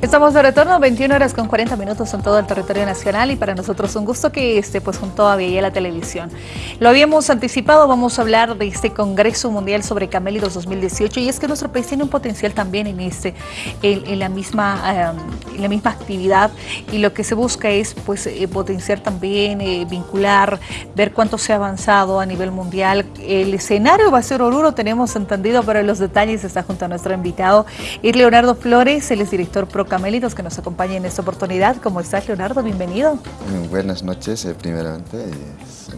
Estamos de retorno, 21 horas con 40 minutos en todo el territorio nacional y para nosotros un gusto que esté pues junto a la Televisión. Lo habíamos anticipado, vamos a hablar de este Congreso Mundial sobre Camélidos 2018 y es que nuestro país tiene un potencial también en este, en, la misma, en la misma actividad y lo que se busca es pues eh, potenciar también, eh, vincular, ver cuánto se ha avanzado a nivel mundial. El escenario va a ser Oruro, tenemos entendido, pero los detalles está junto a nuestro invitado, y Leonardo Flores, él es director Pro Camélidos que nos acompaña en esta oportunidad. ¿Cómo estás, Leonardo? Bienvenido. Buenas noches, eh, primeramente. Es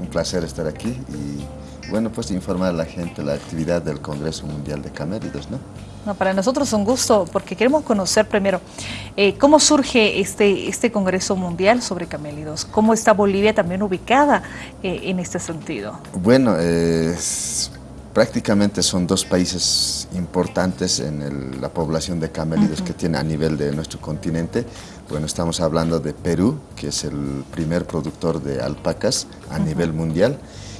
un placer estar aquí y, bueno, pues informar a la gente la actividad del Congreso Mundial de Camélidos, ¿no? No, para nosotros es un gusto porque queremos conocer primero eh, cómo surge este, este Congreso Mundial sobre Camélidos, cómo está Bolivia también ubicada eh, en este sentido. Bueno, prácticamente son dos países importantes en la población de camélidos que tiene a nivel de nuestro continente. Bueno, estamos hablando de Perú, que es el primer productor de alpacas a nivel mundial,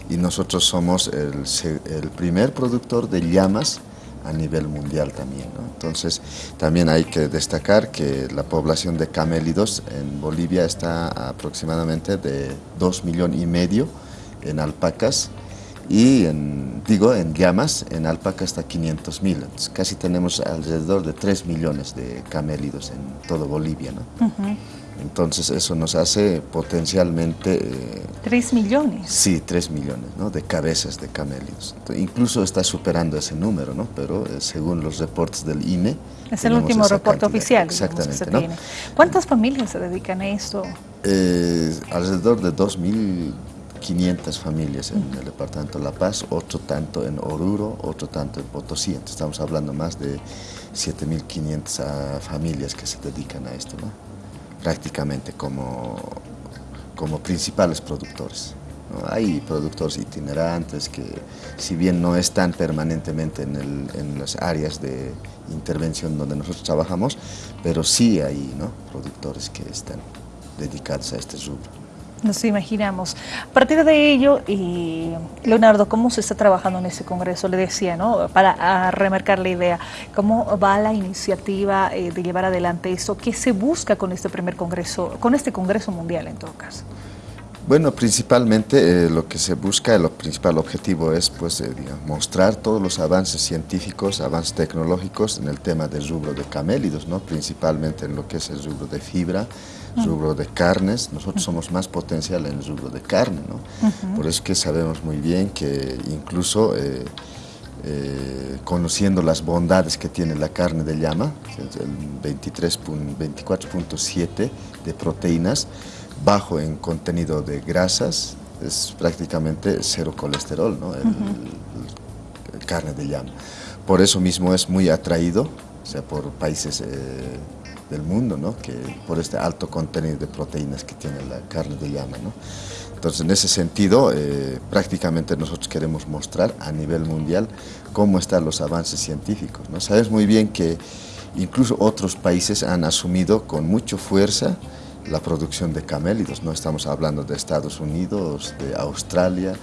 y nosotros somos el, primer productor de llamas a nivel mundial también. Entonces, también hay que destacar que la población de camélidos en Bolivia está aproximadamente de 2 millones y medio en alpacas, y en, digo, en llamas, en alpaca hasta 500 mil. Casi tenemos alrededor de 3 millones de camélidos en todo Bolivia. ¿no? Entonces eso nos hace potencialmente... Eh, ¿3 millones? Sí, 3 millones ¿no? de cabezas de camélidos. incluso está superando ese número, ¿no? pero eh, según los reportes del INE... Es el último reporte oficial. Exactamente. ¿no? ¿Cuántas familias se dedican a esto? Eh, alrededor de 2.000 500 familias en el departamento de La Paz, otro tanto en Oruro, otro tanto en Potosí. Estamos hablando más de 7.500 ah, familias que se dedican a esto, prácticamente como, como principales productores. Hay productores itinerantes que, si bien no están permanentemente en, en, las áreas de intervención donde nosotros trabajamos, pero sí hay ¿no? productores que están dedicados a este rubro. Nos imaginamos. A partir de ello, Leonardo, ¿cómo se está trabajando en ese congreso? Le decía, ¿no? Para remarcar la idea, ¿cómo va la iniciativa eh, de llevar adelante esto? ¿Qué se busca con este primer congreso, con este congreso mundial en todo caso? Bueno, principalmente eh, lo que se busca, el principal objetivo es pues, eh, mostrar todos los avances científicos, avances tecnológicos en el tema del rubro de camélidos, ¿no? principalmente en lo que es el rubro de fibra, rubro de carnes, nosotros somos más potencial en el rubro de carne, ¿no? Por eso que sabemos muy bien que incluso eh, eh, conociendo las bondades que tiene la carne de llama, el 24.7 de proteínas, bajo en contenido de grasas, es prácticamente cero colesterol, ¿no? el, carne de llama. Por eso mismo es muy atraído, o sea, por países... Eh, del mundo, ¿no? que por este alto contenido de proteínas que tiene la carne de llama. ¿no? Entonces, en ese sentido, eh, prácticamente nosotros queremos mostrar a nivel mundial cómo están los avances científicos. ¿no? Sabes muy bien que incluso otros países han asumido con mucha fuerza la producción de camélidos. No estamos hablando de Estados Unidos, de Australia,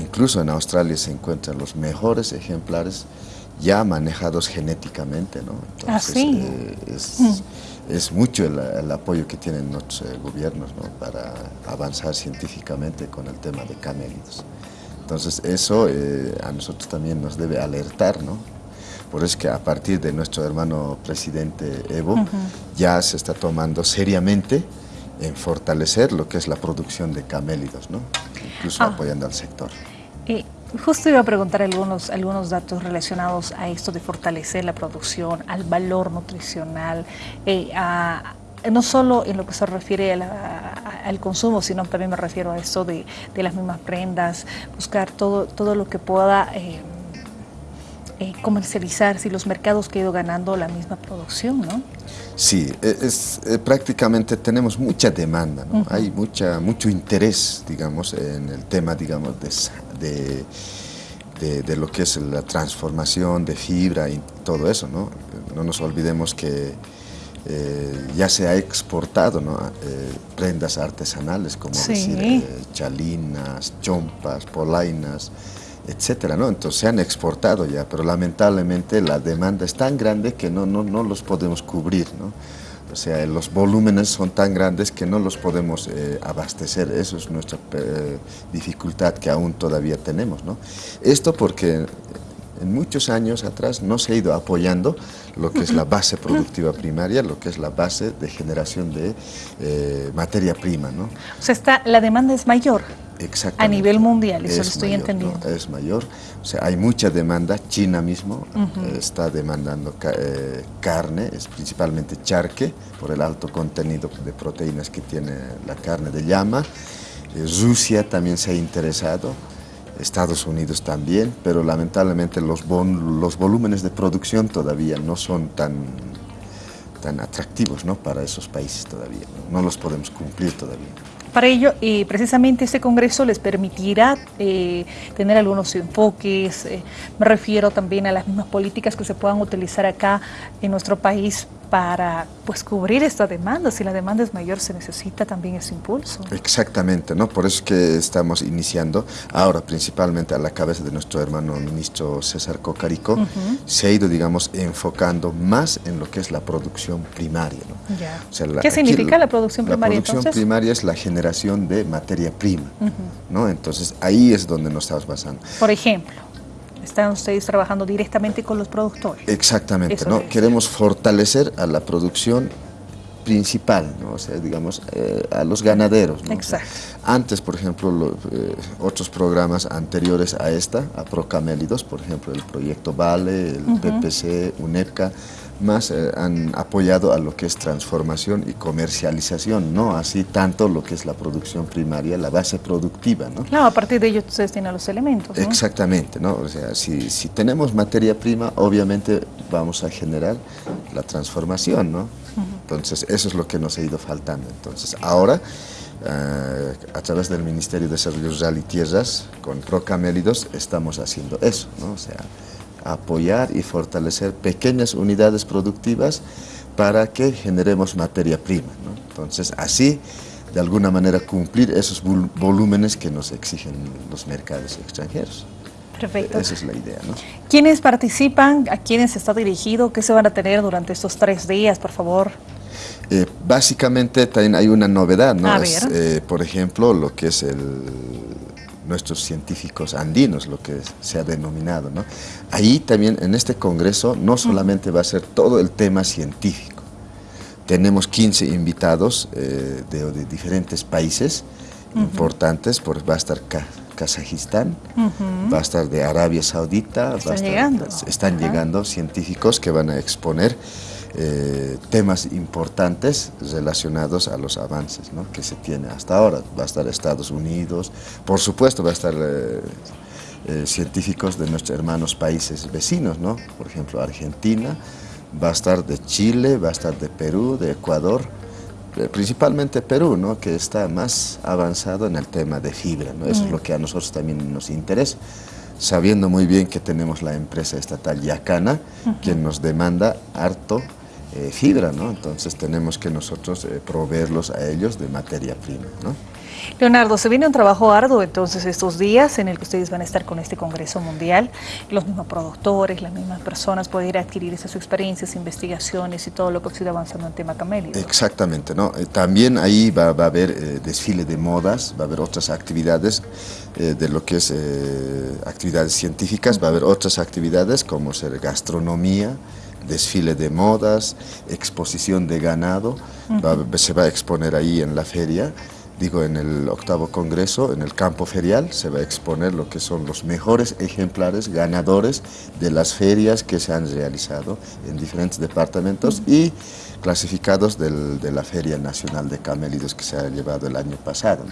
incluso en Australia se encuentran los mejores ejemplares ya manejados genéticamente. ¿no? Ah, Entonces, eh, es, mm es mucho el, apoyo que tienen nuestros eh, gobiernos para avanzar científicamente con el tema de camélidos. Entonces eso eh, a nosotros también nos debe alertar, ¿no? Por eso es que a partir de nuestro hermano presidente Evo ya se está tomando seriamente en fortalecer lo que es la producción de camélidos, ¿no? incluso ah. apoyando al sector. Justo iba a preguntar algunos, algunos datos relacionados a esto de fortalecer la producción, al valor nutricional, eh, no solo en lo que se refiere al consumo, sino también me refiero a esto de, las mismas prendas, buscar todo, todo lo que pueda eh, eh, comercializar, si los mercados que ha ido ganando la misma producción, ¿no? Sí, e, es, prácticamente tenemos mucha demanda, ¿no? Hay mucha, mucho interés, digamos, en el tema, digamos, de de, de, lo que es la transformación de fibra y todo eso. No, no nos olvidemos que eh, ya se ha exportado ¿no? Eh, prendas artesanales como decir, eh, chalinas, chompas, polainas, etcétera, ¿no? Entonces se han exportado ya, pero lamentablemente la demanda es tan grande que no, no, no los podemos cubrir, ¿no? O sea, los volúmenes son tan grandes que no los podemos eh, abastecer. Eso es nuestra eh, dificultad que aún todavía tenemos. ¿no? Esto porque en muchos años atrás no se ha ido apoyando lo que es la base productiva primaria, lo que es la base de generación de eh, materia prima. ¿no? O sea, está, la demanda es mayor. A nivel mundial, eso lo estoy entendiendo. Es mayor, o sea, hay mucha demanda. China mismo eh, está demandando eh, carne, es principalmente charque, por el alto contenido de proteínas que tiene la carne de llama. Rusia también se ha interesado. Estados Unidos también, pero lamentablemente los, los volúmenes de producción todavía no son tan, tan atractivos ¿no? para esos países todavía, ¿no? los podemos cumplir todavía. Para ello, eh, precisamente este Congreso les permitirá eh, tener algunos enfoques, eh, me refiero también a las mismas políticas que se puedan utilizar acá en nuestro país para pues cubrir esta demanda. Si la demanda es mayor, se necesita también ese impulso. Exactamente, ¿no? Por eso es que estamos iniciando ahora, principalmente a la cabeza de nuestro hermano ministro César Cocarico, se ha ido, digamos, enfocando más en lo que es la producción primaria. ¿no? ¿Qué significa la producción primaria? La producción primaria es la generación de materia prima, ¿no? Entonces ahí es donde nos estamos basando. Por ejemplo están ustedes trabajando directamente con los productores. Exactamente, ¿no? Queremos fortalecer a la producción principal, ¿no? o sea, digamos, eh, a los ganaderos. ¿no? Exacto. antes, por ejemplo, eh, otros programas anteriores a esta, a Procamélidos, por ejemplo, el proyecto Vale, el PPC, UNEPCA, más eh, han apoyado a lo que es transformación y comercialización, no así tanto lo que es la producción primaria, la base productiva. ¿no? Claro, a partir de ello ustedes tienen los elementos. Exactamente, ¿no? o sea, si, si, tenemos materia prima, obviamente vamos a generar la transformación, ¿no? Entonces, eso es lo que nos ha ido faltando. Entonces, ahora, eh, a través del Ministerio de Desarrollo Rural y Tierras, con Procamélidos, estamos haciendo eso, ¿no? O sea, apoyar y fortalecer pequeñas unidades productivas para que generemos materia prima. Entonces, así, de alguna manera, cumplir esos volúmenes que nos exigen los mercados extranjeros. Perfecto. Esa es la idea. ¿no? ¿Quiénes participan? ¿A quiénes está dirigido? ¿Qué se van a tener durante estos tres días, por favor? Eh, básicamente también hay una novedad, ¿no? Eh, por ejemplo, lo que es el nuestros científicos andinos, lo que se ha denominado. ¿no? Ahí también en este congreso no solamente va a ser todo el tema científico, tenemos 15 invitados eh, de, diferentes países importantes, por, va a estar Kazajistán, va a estar de Arabia Saudita, están, llegando. están llegando científicos que van a exponer eh, temas importantes relacionados a los avances que se tiene hasta ahora. Va a estar Estados Unidos, por supuesto va a estar eh, eh, científicos de nuestros hermanos países vecinos, ¿no? por ejemplo Argentina, va a estar de Chile, va a estar de Perú, de Ecuador, principalmente Perú, ¿no? que está más avanzado en el tema de fibra, ¿no? eso es mm. lo que a nosotros también nos interesa sabiendo muy bien que tenemos la empresa estatal Yacana, quien nos demanda harto eh, fibra, ¿no? Entonces tenemos que nosotros eh, proveerlos a ellos de materia prima, ¿no? Leonardo, se viene un trabajo arduo entonces estos días en el que ustedes van a estar con este Congreso Mundial, los mismos productores, las mismas personas poder adquirir esas experiencias, investigaciones y todo lo que sido avanzando en tema camélido. Exactamente, ¿no? Eh, también ahí va, a haber desfile de modas, va a haber otras actividades de lo que es actividades científicas, va a haber otras actividades como ser gastronomía, desfile de modas, exposición de ganado, se va a exponer ahí en la feria, digo en el octavo congreso, en el campo ferial, se va a exponer lo que son los mejores ejemplares ganadores de las ferias que se han realizado en diferentes departamentos y clasificados de la Feria Nacional de Camélidos que se ha llevado el año pasado.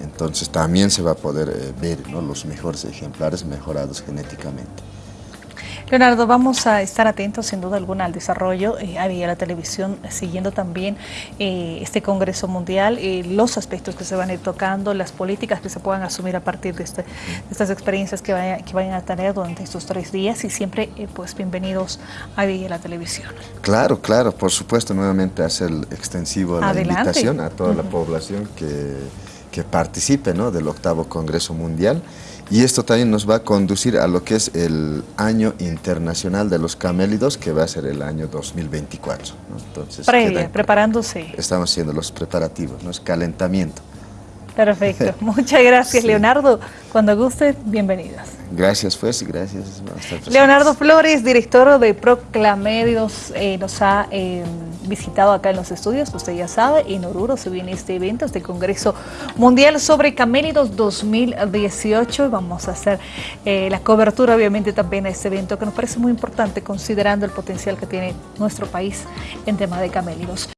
Entonces también se va a poder eh, ver los mejores ejemplares mejorados genéticamente. Leonardo, vamos a estar atentos sin duda alguna al desarrollo eh, a la televisión, siguiendo también eh, este Congreso Mundial, eh, los aspectos que se van a ir tocando, las políticas que se puedan asumir a partir de, este, estas experiencias que, que vayan a tener durante estos tres días y siempre pues bienvenidos a la televisión. Claro, claro, por supuesto, nuevamente hacer extensivo la invitación a toda la población que, que participe ¿no? del octavo Congreso Mundial Y esto también nos va a conducir a lo que es el año internacional de los camélidos, que va a ser el año 2024. Entonces, Previa, preparándose. Estamos haciendo los preparativos, ¿no? es calentamiento. Perfecto. Muchas gracias, Leonardo. Cuando guste, bienvenidas. Gracias, pues, gracias. Leonardo Flores, director de Proclamedios, eh, nos ha eh, visitado acá en los estudios. Usted ya sabe, en Oruro se viene este evento, este Congreso Mundial sobre Camélidos 2018. Vamos a hacer eh, la cobertura, obviamente, también a este evento que nos parece muy importante, considerando el potencial que tiene nuestro país en tema de camélidos.